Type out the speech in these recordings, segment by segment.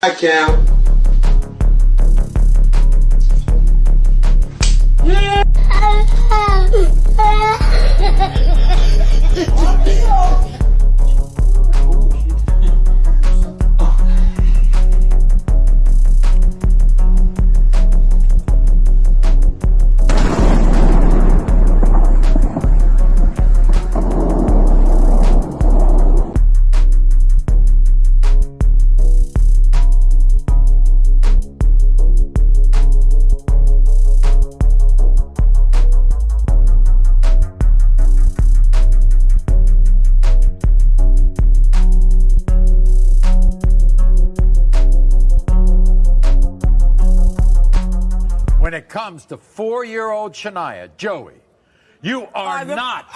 I count. when it comes to four year old Shania, Joey, you are, not.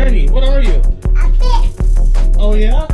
What are you? A fish. Oh yeah?